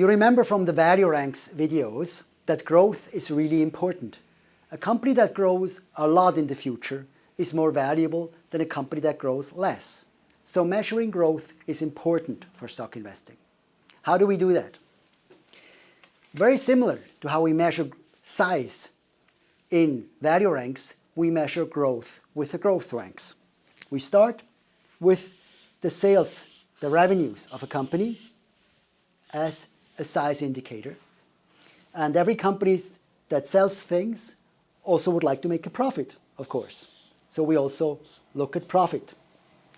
You remember from the value ranks videos that growth is really important. A company that grows a lot in the future is more valuable than a company that grows less. So measuring growth is important for stock investing. How do we do that? Very similar to how we measure size in value ranks, we measure growth with the growth ranks. We start with the sales, the revenues of a company as a size indicator. And every company that sells things also would like to make a profit, of course. So we also look at profit.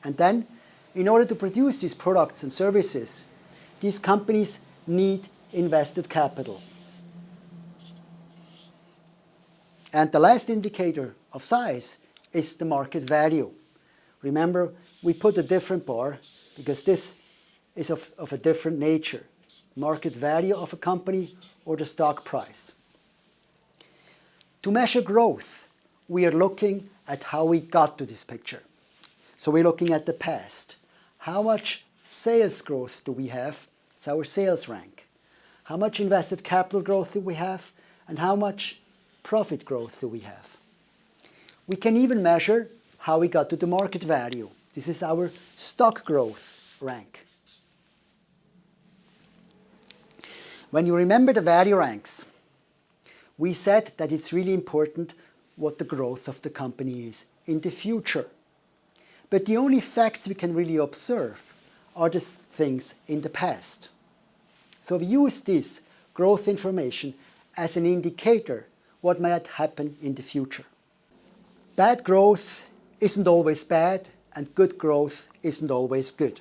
And then, in order to produce these products and services, these companies need invested capital. And the last indicator of size is the market value. Remember, we put a different bar because this is of, of a different nature. Market value of a company or the stock price. To measure growth, we are looking at how we got to this picture. So we're looking at the past. How much sales growth do we have? It's our sales rank. How much invested capital growth do we have? And how much profit growth do we have? We can even measure how we got to the market value. This is our stock growth rank. When you remember the value ranks, we said that it's really important what the growth of the company is in the future. But the only facts we can really observe are the things in the past. So we use this growth information as an indicator what might happen in the future. Bad growth isn't always bad and good growth isn't always good.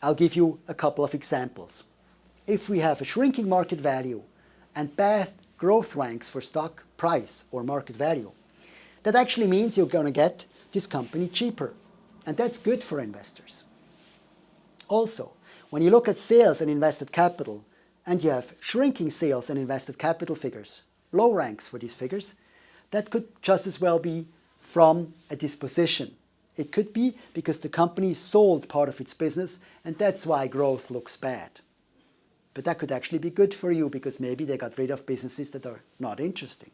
I'll give you a couple of examples. If we have a shrinking market value and bad growth ranks for stock price or market value, that actually means you're going to get this company cheaper. And that's good for investors. Also, when you look at sales and invested capital, and you have shrinking sales and invested capital figures, low ranks for these figures, that could just as well be from a disposition. It could be because the company sold part of its business and that's why growth looks bad. But that could actually be good for you because maybe they got rid of businesses that are not interesting.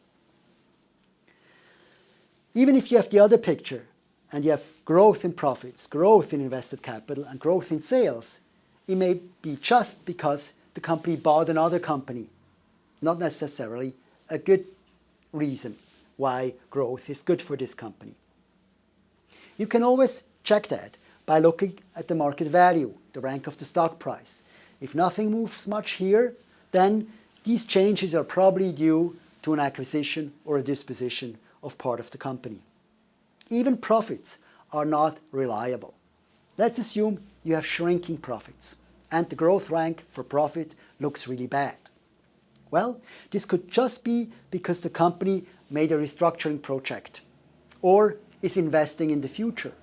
Even if you have the other picture and you have growth in profits, growth in invested capital and growth in sales, it may be just because the company bought another company, not necessarily a good reason why growth is good for this company. You can always check that by looking at the market value, the rank of the stock price. If nothing moves much here, then these changes are probably due to an acquisition or a disposition of part of the company. Even profits are not reliable. Let's assume you have shrinking profits and the growth rank for profit looks really bad. Well, this could just be because the company made a restructuring project or is investing in the future.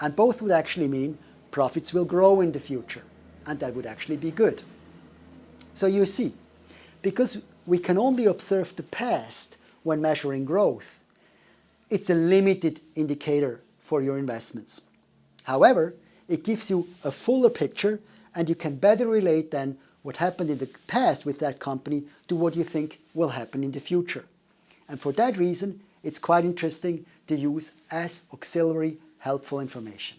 And both would actually mean profits will grow in the future and that would actually be good. So you see, because we can only observe the past when measuring growth, it's a limited indicator for your investments. However, it gives you a fuller picture and you can better relate then what happened in the past with that company to what you think will happen in the future. And for that reason, it's quite interesting to use as auxiliary helpful information.